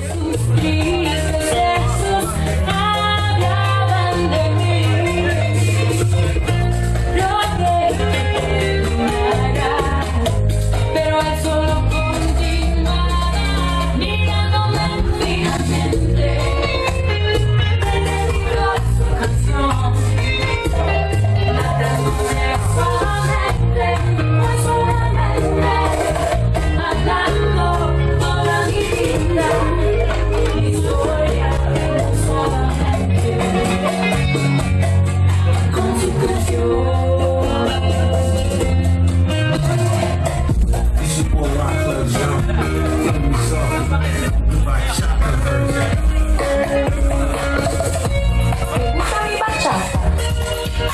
Jesus Cristo.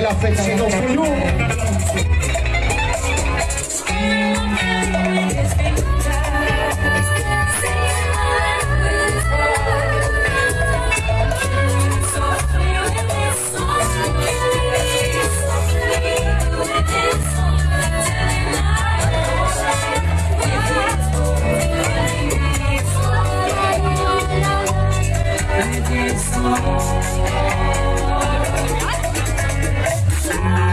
el asesino soy yo. Oh, side.